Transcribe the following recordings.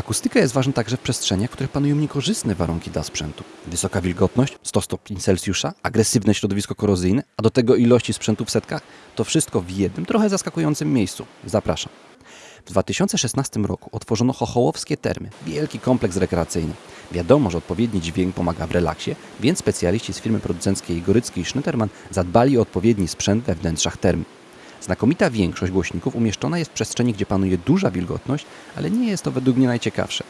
Akustyka jest ważna także w przestrzeniach, w których panują niekorzystne warunki dla sprzętu. Wysoka wilgotność, 100 stopni Celsjusza, agresywne środowisko korozyjne, a do tego ilości sprzętu w setkach, to wszystko w jednym, trochę zaskakującym miejscu. Zapraszam. W 2016 roku otworzono Chochołowskie Termy, wielki kompleks rekreacyjny. Wiadomo, że odpowiedni dźwięk pomaga w relaksie, więc specjaliści z firmy producenckiej Gorycki i Schnitterman zadbali o odpowiedni sprzęt we wnętrzach termy. Znakomita większość głośników umieszczona jest w przestrzeni, gdzie panuje duża wilgotność, ale nie jest to według mnie najciekawsze.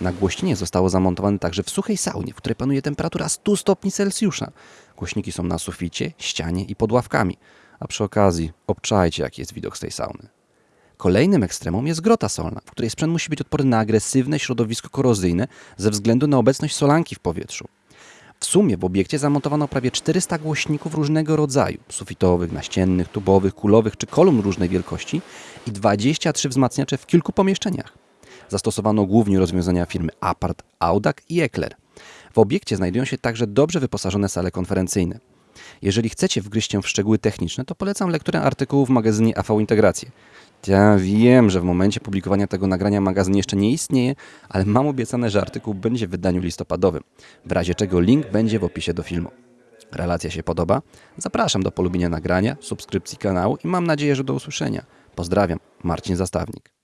Nagłośnienie zostało zamontowane także w suchej saunie, w której panuje temperatura 100 stopni Celsjusza. Głośniki są na suficie, ścianie i pod ławkami. A przy okazji, obczajcie jaki jest widok z tej sauny. Kolejnym ekstremum jest grota solna, w której sprzęt musi być odporny na agresywne środowisko korozyjne ze względu na obecność solanki w powietrzu. W sumie w obiekcie zamontowano prawie 400 głośników różnego rodzaju sufitowych, naściennych, tubowych, kulowych czy kolumn różnej wielkości i 23 wzmacniacze w kilku pomieszczeniach. Zastosowano głównie rozwiązania firmy Apart, Audac i Ekler. W obiekcie znajdują się także dobrze wyposażone sale konferencyjne. Jeżeli chcecie wgryźć się w szczegóły techniczne, to polecam lekturę artykułu w magazynie AV Integracje. Ja wiem, że w momencie publikowania tego nagrania magazyn jeszcze nie istnieje, ale mam obiecane, że artykuł będzie w wydaniu listopadowym. W razie czego link będzie w opisie do filmu. Relacja się podoba? Zapraszam do polubienia nagrania, subskrypcji kanału i mam nadzieję, że do usłyszenia. Pozdrawiam, Marcin Zastawnik.